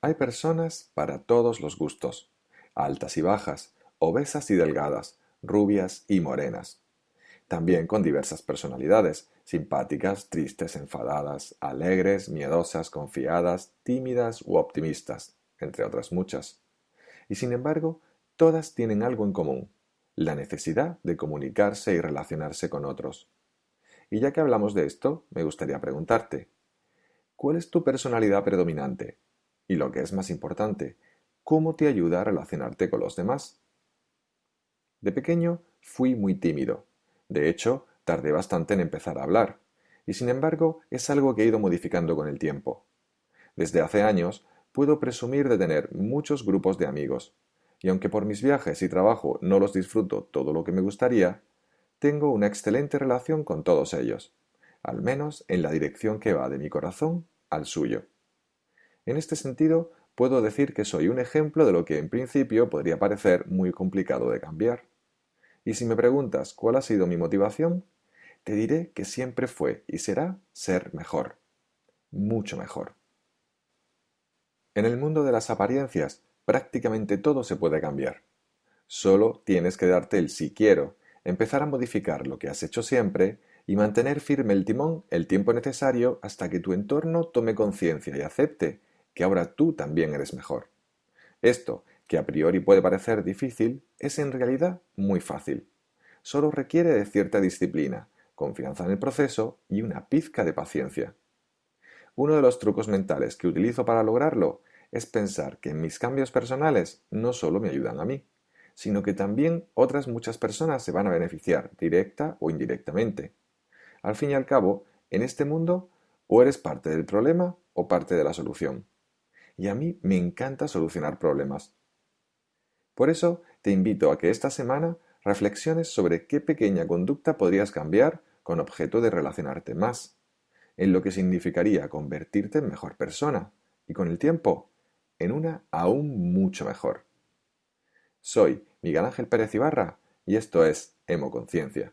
Hay personas para todos los gustos, altas y bajas, obesas y delgadas, rubias y morenas. También con diversas personalidades, simpáticas, tristes, enfadadas, alegres, miedosas, confiadas, tímidas u optimistas, entre otras muchas. Y sin embargo, todas tienen algo en común, la necesidad de comunicarse y relacionarse con otros. Y ya que hablamos de esto, me gustaría preguntarte, ¿cuál es tu personalidad predominante? Y lo que es más importante, ¿cómo te ayuda a relacionarte con los demás? De pequeño fui muy tímido. De hecho, tardé bastante en empezar a hablar, y sin embargo es algo que he ido modificando con el tiempo. Desde hace años puedo presumir de tener muchos grupos de amigos, y aunque por mis viajes y trabajo no los disfruto todo lo que me gustaría, tengo una excelente relación con todos ellos, al menos en la dirección que va de mi corazón al suyo. En este sentido, puedo decir que soy un ejemplo de lo que en principio podría parecer muy complicado de cambiar. Y si me preguntas cuál ha sido mi motivación, te diré que siempre fue y será ser mejor, mucho mejor. En el mundo de las apariencias, prácticamente todo se puede cambiar. Solo tienes que darte el si quiero, empezar a modificar lo que has hecho siempre y mantener firme el timón el tiempo necesario hasta que tu entorno tome conciencia y acepte que ahora tú también eres mejor. Esto, que a priori puede parecer difícil, es en realidad muy fácil. Solo requiere de cierta disciplina, confianza en el proceso y una pizca de paciencia. Uno de los trucos mentales que utilizo para lograrlo es pensar que mis cambios personales no solo me ayudan a mí, sino que también otras muchas personas se van a beneficiar, directa o indirectamente. Al fin y al cabo, en este mundo, o eres parte del problema o parte de la solución. Y a mí me encanta solucionar problemas. Por eso, te invito a que esta semana reflexiones sobre qué pequeña conducta podrías cambiar con objeto de relacionarte más, en lo que significaría convertirte en mejor persona, y con el tiempo en una aún mucho mejor. Soy Miguel Ángel Pérez Ibarra y esto es Hemoconciencia.